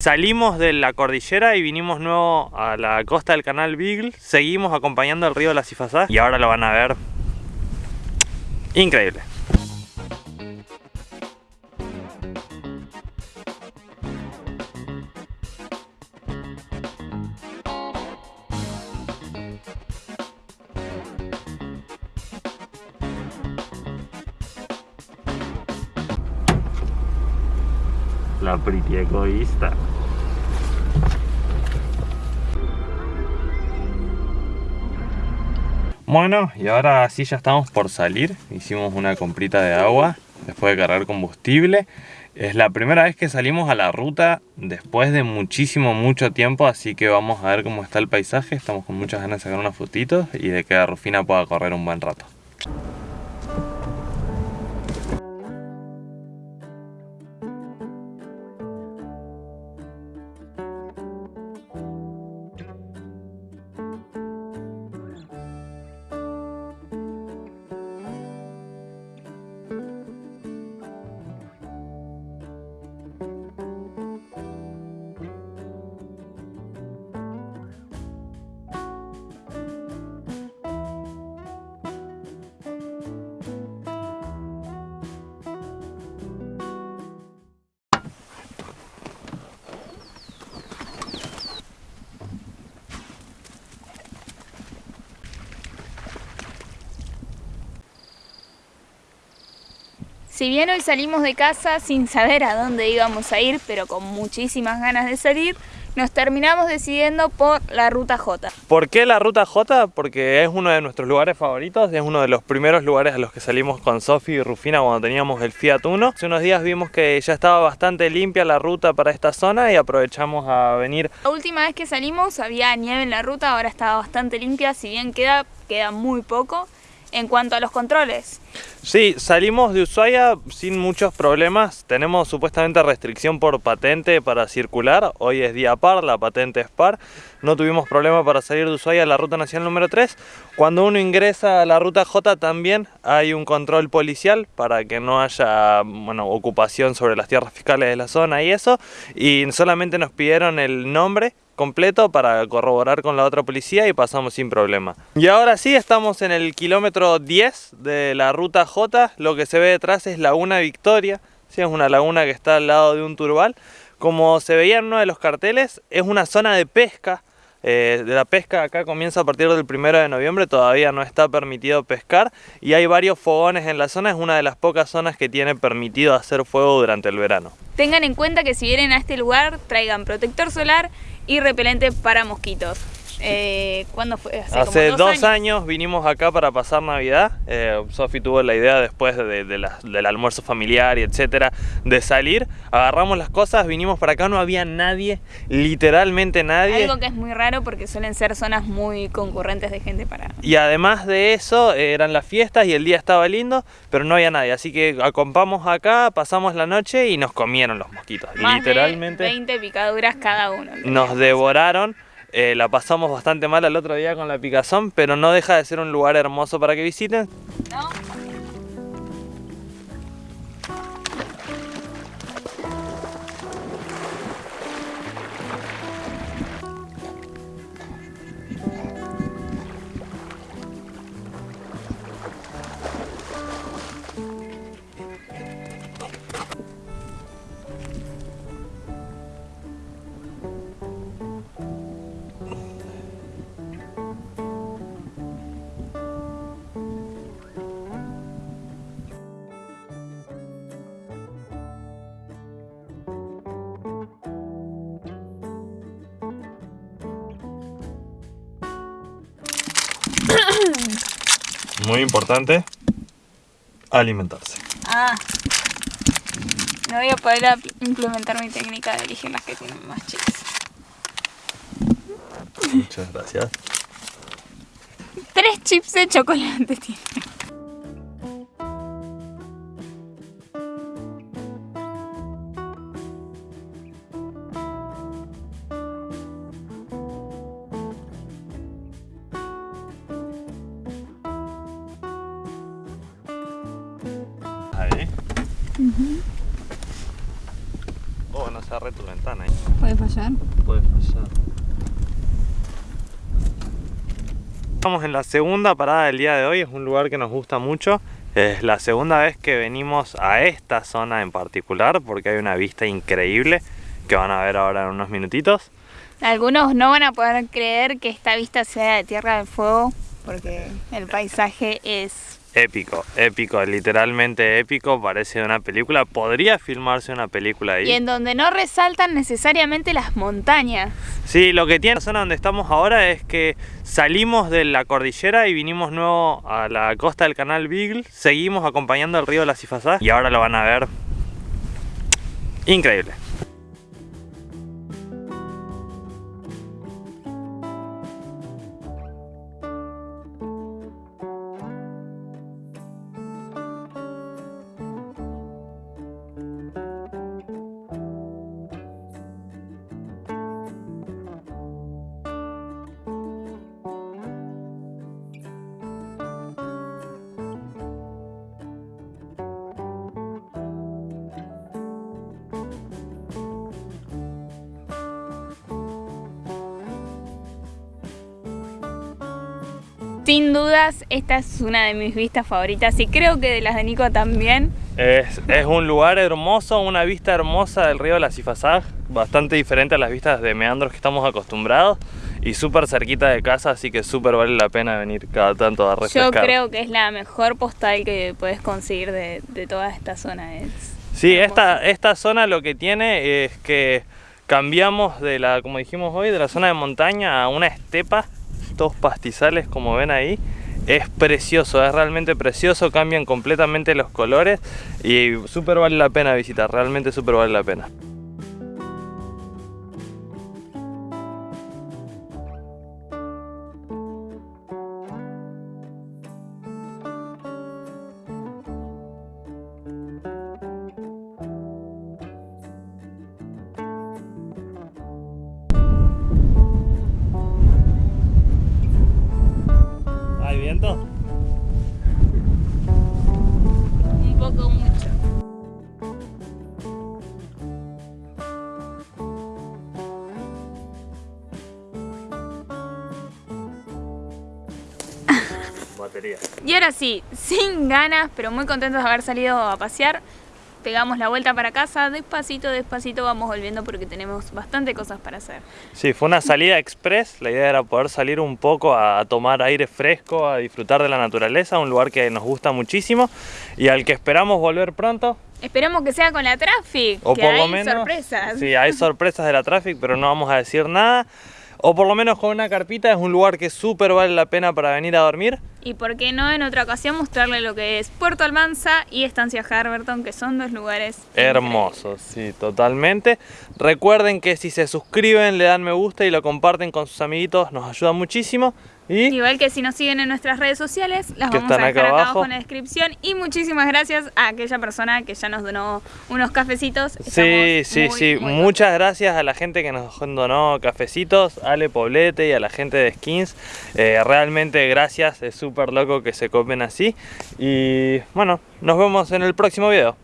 Salimos de la cordillera y vinimos nuevo a la costa del canal Beagle. Seguimos acompañando el río La Cifasá y ahora lo van a ver. Increíble. La pretty egoísta. Bueno, y ahora sí ya estamos por salir. Hicimos una comprita de agua después de cargar combustible. Es la primera vez que salimos a la ruta después de muchísimo, mucho tiempo, así que vamos a ver cómo está el paisaje. Estamos con muchas ganas de sacar unas fotitos y de que Rufina pueda correr un buen rato. Si bien hoy salimos de casa sin saber a dónde íbamos a ir, pero con muchísimas ganas de salir, nos terminamos decidiendo por la Ruta J. ¿Por qué la Ruta J? Porque es uno de nuestros lugares favoritos, es uno de los primeros lugares a los que salimos con Sofi y Rufina cuando teníamos el Fiat Uno. Hace unos días vimos que ya estaba bastante limpia la ruta para esta zona y aprovechamos a venir. La última vez que salimos había nieve en la ruta, ahora estaba bastante limpia, si bien queda, queda muy poco. En cuanto a los controles. Sí, salimos de Ushuaia sin muchos problemas. Tenemos supuestamente restricción por patente para circular. Hoy es día par, la patente es par. No tuvimos problema para salir de Ushuaia a la ruta nacional número 3. Cuando uno ingresa a la ruta J también hay un control policial para que no haya bueno, ocupación sobre las tierras fiscales de la zona y eso. Y solamente nos pidieron el nombre completo para corroborar con la otra policía y pasamos sin problema. Y ahora sí, estamos en el kilómetro 10 de la ruta J. Lo que se ve detrás es Laguna Victoria. Sí, es una laguna que está al lado de un turbal. Como se veía en uno de los carteles, es una zona de pesca. Eh, de la pesca acá comienza a partir del primero de noviembre, todavía no está permitido pescar y hay varios fogones en la zona, es una de las pocas zonas que tiene permitido hacer fuego durante el verano. Tengan en cuenta que si vienen a este lugar traigan protector solar y repelente para mosquitos. Eh, ¿Cuándo fue? Hace, dos, años. vinimos acá para pasar Navidad. Eh, Sofi tuvo la idea después de, del almuerzo familiar y etcétera de salir. Agarramos las cosas, vinimos para acá, no había nadie, literalmente nadie. Algo que es muy raro porque suelen ser zonas muy concurrentes de gente para. Y además de eso, eran las fiestas y el día estaba lindo, pero no había nadie. Así que acompamos acá, pasamos la noche y nos comieron los mosquitos. literalmente. 20 picaduras cada uno. Nos devoraron. Eh, la pasamos bastante mal el otro día con la picazón, pero no deja de ser un lugar hermoso para que visiten. Muy importante, alimentarse. Ah, no voy a poder implementar mi técnica de elegir las que tienen más chips. Muchas gracias. Tres chips de chocolate tiene. -huh. Oh, no se tu ventana ahí. ¿eh? Puede fallar. Puede fallar. Estamos en la segunda parada del día de hoy, es un lugar que nos gusta mucho. Es la segunda vez que venimos a esta zona en particular porque hay una vista increíble que van a ver ahora en unos minutitos. Algunos no van a poder creer que esta vista sea de Tierra del Fuego porque el paisaje es épico, épico, literalmente épico, parece una película, podría filmarse una película ahí. Y en donde no resaltan necesariamente las montañas. Sí, lo que tiene la zona donde estamos ahora es que salimos de la cordillera y vinimos nuevo a la costa del canal Beagle, seguimos acompañando el río de la Cifazá y ahora lo van a ver increíble. Sin dudas, esta es una de mis vistas favoritas y creo que de las de Nico también. Es, un lugar hermoso, una vista hermosa del río de la Cifazag, bastante diferente a las vistas de meandros que estamos acostumbrados y súper cerquita de casa, así que súper vale la pena venir cada tanto a refrescar. Yo creo que es la mejor postal que puedes conseguir de, toda esta zona. Es sí, esta, esta zona lo que tiene es que cambiamos de la, como dijimos hoy, de la zona de montaña a una estepa estos pastizales como ven ahí es precioso, es realmente precioso, cambian completamente los colores y súper vale la pena visitar, realmente súper vale la pena. Batería. Y ahora sí, sin ganas, pero muy contentos de haber salido a pasear pegamos la vuelta para casa, despacito, despacito vamos volviendo porque tenemos bastante cosas para hacer. Sí, fue una salida express, la idea era poder salir un poco a, tomar aire fresco, a disfrutar de la naturaleza, un lugar que nos gusta muchísimo y al que esperamos volver pronto. Esperemos que sea con la Traffic, o que por hay lo menos, sorpresas. Sí, hay sorpresas de la Traffic, pero no vamos a decir nada. O por lo menos con una carpita, es un lugar que súper vale la pena para venir a dormir. Y por qué no en otra ocasión mostrarle lo que es Puerto Almanza y Estancia Harberton, que son dos lugares hermosos, sí, totalmente. Recuerden que si se suscriben, le dan me gusta y lo comparten con sus amiguitos, nos ayuda muchísimo. Igual que si nos siguen en nuestras redes sociales, las vamos a dejar acá abajo. en la descripción. Y muchísimas gracias a aquella persona que ya nos donó unos cafecitos. sí, sí, sí. Muchas gracias a la gente que nos donó cafecitos, Ale Poblete y a la gente de Skins. Eh, realmente gracias, es súper loco que se comen así. Y bueno, nos vemos en el próximo video.